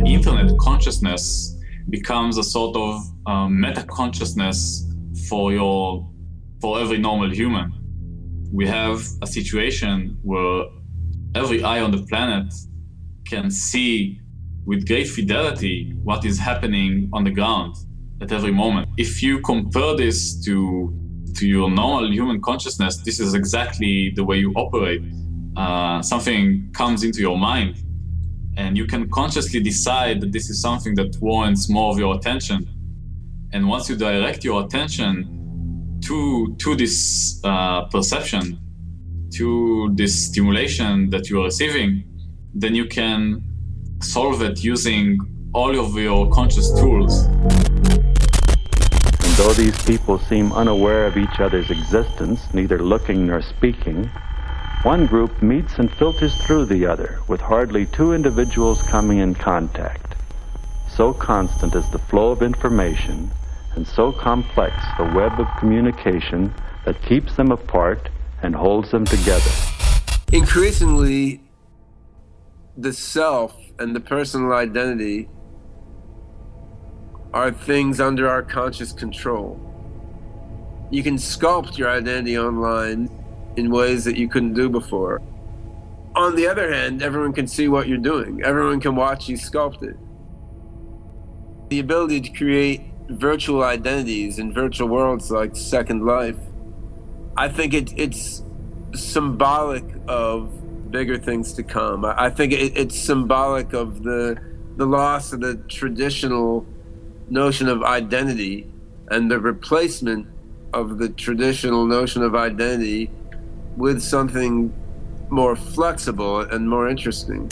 the internet consciousness becomes a sort of um, meta consciousness for your for every normal human. We have a situation where every eye on the planet can see with great fidelity what is happening on the ground at every moment. If you compare this to to your normal human consciousness, this is exactly the way you operate. Uh, something comes into your mind and you can consciously decide that this is something that warrants more of your attention. And once you direct your attention to, to this uh, perception, to this stimulation that you are receiving, then you can solve it using all of your conscious tools. And though these people seem unaware of each other's existence, neither looking nor speaking, one group meets and filters through the other, with hardly two individuals coming in contact. So constant is the flow of information, and so complex the web of communication that keeps them apart and holds them together. Increasingly, the self and the personal identity are things under our conscious control. You can sculpt your identity online in ways that you couldn't do before. On the other hand, everyone can see what you're doing. Everyone can watch you sculpt it. The ability to create virtual identities in virtual worlds like Second Life, I think it, it's symbolic of bigger things to come. I, think it, it's symbolic of the the loss of the traditional notion of identity and the replacement of the traditional notion of identity with something more flexible and more interesting.